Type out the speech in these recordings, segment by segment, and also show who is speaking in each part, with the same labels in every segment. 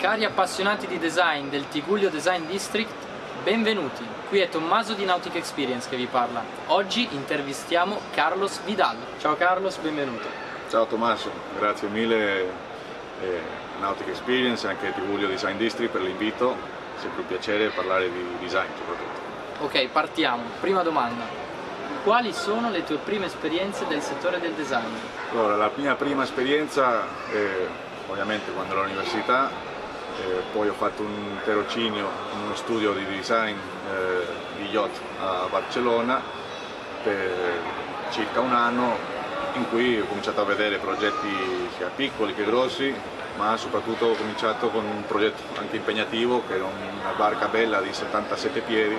Speaker 1: Cari appassionati di design del Tigullio Design District, benvenuti. Qui è Tommaso di Nautic Experience che vi parla. Oggi intervistiamo Carlos Vidal. Ciao Carlos, benvenuto.
Speaker 2: Ciao Tommaso, grazie mille eh, Nautic Experience e anche Tigullio Design District per l'invito. Sempre un piacere parlare di design soprattutto.
Speaker 1: Ok, partiamo. Prima domanda. Quali sono le tue prime esperienze del settore del design?
Speaker 2: Allora, la mia prima esperienza, eh, ovviamente quando ero all'università, eh, poi ho fatto un tirocinio in uno studio di design eh, di yacht a Barcellona per circa un anno in cui ho cominciato a vedere progetti sia piccoli che grossi ma soprattutto ho cominciato con un progetto anche impegnativo che era una barca bella di 77 piedi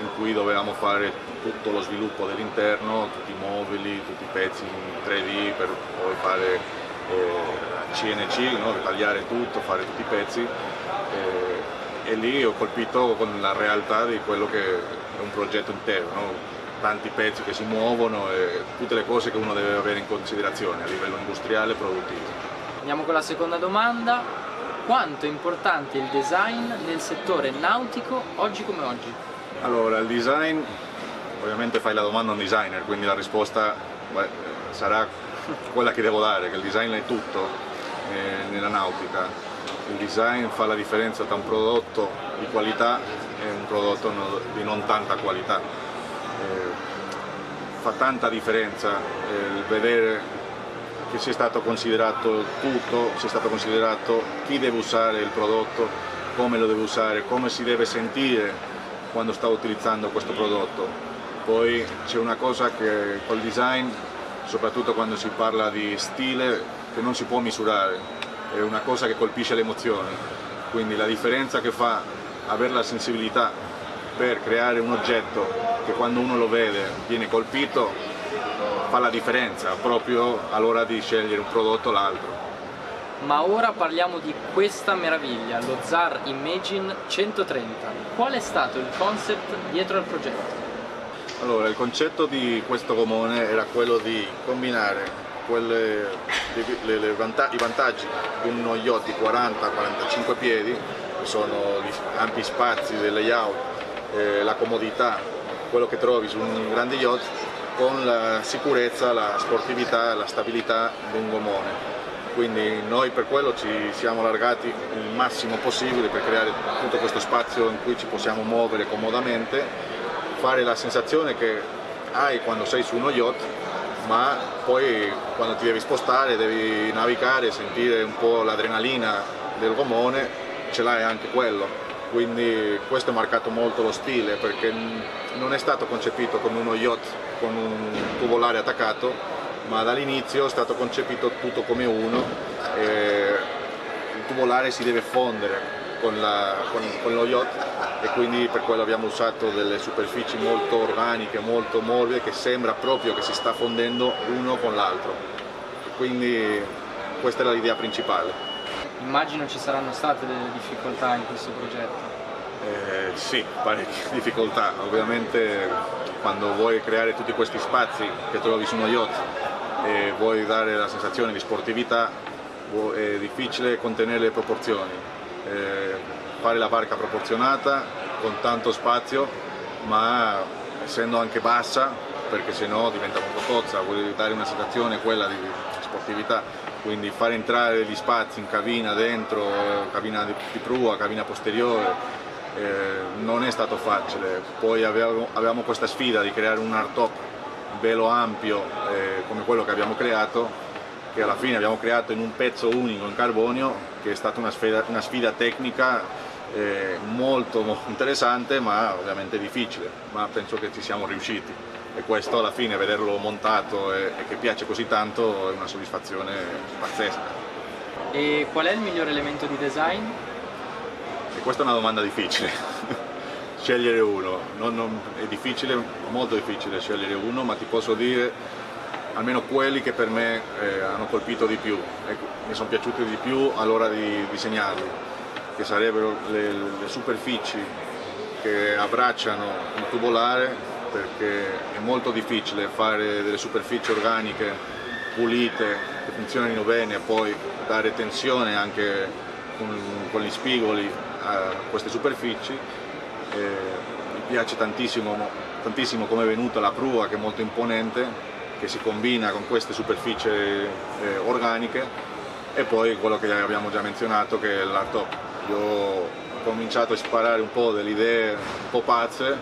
Speaker 2: in cui dovevamo fare tutto lo sviluppo dell'interno, tutti i mobili, tutti i pezzi in 3D per poi fare eh, CNC, no? tagliare tutto, fare tutti i pezzi eh, e lì ho colpito con la realtà di quello che è un progetto intero, no? tanti pezzi che si muovono e tutte le cose che uno deve avere in considerazione a livello industriale e produttivo.
Speaker 1: Andiamo con la seconda domanda. Quanto è importante il design nel settore nautico oggi come oggi?
Speaker 2: Allora, il design, ovviamente fai la domanda a un designer, quindi la risposta beh, sarà quella che devo dare, che il design è tutto eh, nella nautica. Il design fa la differenza tra un prodotto di qualità e un prodotto no, di non tanta qualità. Eh, fa tanta differenza eh, il vedere che sia stato considerato tutto, sia stato considerato chi deve usare il prodotto, come lo deve usare, come si deve sentire quando sta utilizzando questo prodotto. Poi c'è una cosa che col design, soprattutto quando si parla di stile, che non si può misurare, è una cosa che colpisce le emozioni, quindi la differenza che fa avere la sensibilità per creare un oggetto che quando uno lo vede viene colpito fa la differenza proprio all'ora di scegliere un prodotto o l'altro.
Speaker 1: Ma ora parliamo di questa meraviglia, lo ZAR Imagine 130. Qual è stato il concept dietro al progetto?
Speaker 2: Allora, il concetto di questo gomone era quello di combinare quelle, le, le vanta i vantaggi di uno yacht di 40-45 piedi, che sono gli ampi spazi del layout, eh, la comodità, quello che trovi su un grande yacht, con la sicurezza, la sportività, la stabilità di un gomone. Quindi noi per quello ci siamo allargati il massimo possibile per creare tutto questo spazio in cui ci possiamo muovere comodamente, fare la sensazione che hai quando sei su uno yacht, ma poi quando ti devi spostare, devi navigare, sentire un po' l'adrenalina del gomone, ce l'hai anche quello. Quindi questo ha marcato molto lo stile perché non è stato concepito come uno yacht con un tubolare attaccato ma dall'inizio è stato concepito tutto come uno il tubolare si deve fondere con, la, con, con, lo yacht e quindi per quello abbiamo usato delle superfici molto organiche, molto morbide che sembra proprio che si sta fondendo uno con l'altro quindi questa era l'idea principale
Speaker 1: Immagino ci saranno state delle difficoltà in questo progetto.
Speaker 2: Eh, sì, parecchie difficoltà. Ovviamente quando vuoi creare tutti questi spazi che trovi su uno yacht e vuoi dare la sensazione di sportività, è difficile contenere le proporzioni. Eh, fare la barca proporzionata con tanto spazio, ma essendo anche bassa, perché sennò diventa molto cozza, vuoi dare una sensazione quella di sportività quindi fare entrare gli spazi in cabina dentro, cabina di prua, cabina posteriore, eh, non è stato facile. Poi avevamo, avevamo, questa sfida di creare un hardtop velo ampio eh, come quello che abbiamo creato, che alla fine abbiamo creato in un pezzo unico in carbonio, che è stata una sfida, una sfida tecnica eh, molto, molto interessante ma ovviamente difficile, ma penso che ci siamo riusciti e questo alla fine vederlo montato e, e che piace così tanto è una soddisfazione pazzesca.
Speaker 1: E qual è il miglior elemento di design?
Speaker 2: E questa è una domanda difficile, scegliere uno, non, non, è difficile, molto difficile scegliere uno, ma ti posso dire almeno quelli che per me eh, hanno colpito di più. E mi sono piaciuti di più all'ora di disegnarli, che sarebbero le, le superfici che abbracciano il tubolare perché è molto difficile fare delle superfici organiche pulite che funzionino bene e poi dare tensione anche con, con gli spigoli a queste superfici, eh, mi piace tantissimo, tantissimo come è venuta la prua che è molto imponente, che si combina con queste superfici eh, organiche e poi quello che abbiamo già menzionato che è l'art top. Io ho cominciato a sparare un po' delle idee un po' pazze,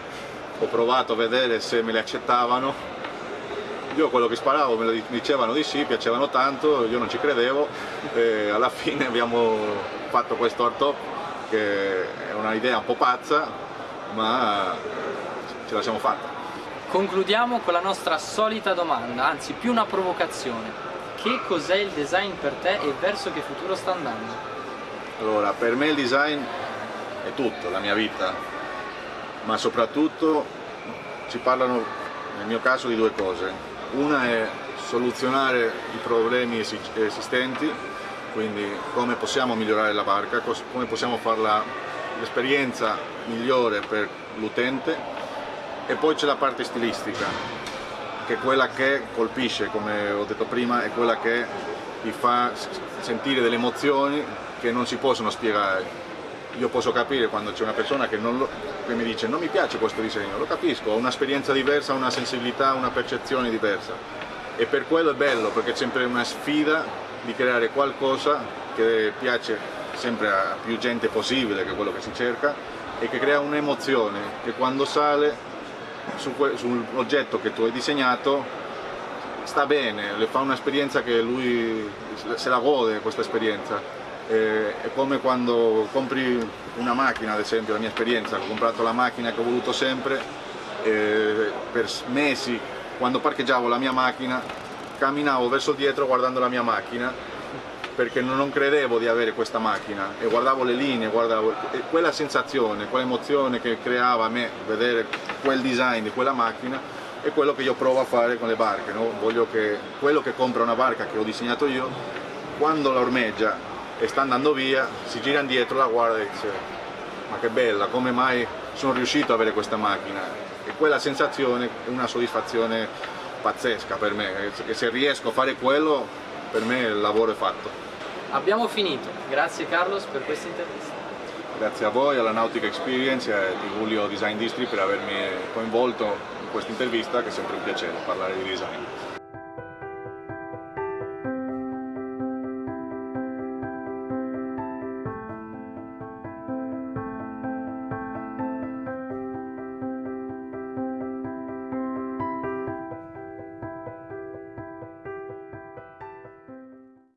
Speaker 2: ho provato a vedere se me le accettavano io quello che sparavo me lo dicevano di sì, piacevano tanto, io non ci credevo e alla fine abbiamo fatto questo art top che è un'idea un po' pazza ma ce la siamo fatta.
Speaker 1: Concludiamo con la nostra solita domanda, anzi più una provocazione. Che cos'è il design per te e verso che futuro sta andando?
Speaker 2: Allora, per me il design è tutto, la mia vita, ma soprattutto ci parlano nel mio caso di due cose una è soluzionare i problemi esistenti, quindi come possiamo migliorare la barca, come possiamo fare l'esperienza migliore per l'utente e poi c'è la parte stilistica, che è quella che colpisce, come ho detto prima, è quella che ti fa sentire delle emozioni che non si possono spiegare. Io posso capire quando c'è una persona che, lo, che, mi dice non mi piace questo disegno, lo capisco, ho un'esperienza diversa, una sensibilità, una percezione diversa. E per quello è bello perché è sempre una sfida di creare qualcosa che piace sempre a più gente possibile che è quello che si cerca e che crea un'emozione che quando sale su sull'oggetto che tu hai disegnato sta bene, le fa un'esperienza che lui se la gode questa esperienza. È come quando compri una macchina, ad esempio la mia esperienza, ho comprato la macchina che ho voluto sempre, eh, per mesi quando parcheggiavo la mia macchina camminavo verso dietro guardando la mia macchina perché non credevo di avere questa macchina e guardavo le linee, guardavo, e quella sensazione, quell'emozione che creava a me vedere quel design di quella macchina è quello che io provo a fare con le barche, no? voglio che quello che compra una barca che ho disegnato io, quando la ormeggia e sta andando via, si gira indietro, la guarda e dice ma che bella, come mai sono riuscito ad avere questa macchina? E quella sensazione è una soddisfazione pazzesca per me, e se riesco a fare quello, per me il lavoro è fatto.
Speaker 1: Abbiamo finito, grazie Carlos per questa intervista.
Speaker 2: Grazie a voi, alla Nautica Experience e a Tigulio Design District per avermi coinvolto in questa intervista che è sempre un piacere parlare di design.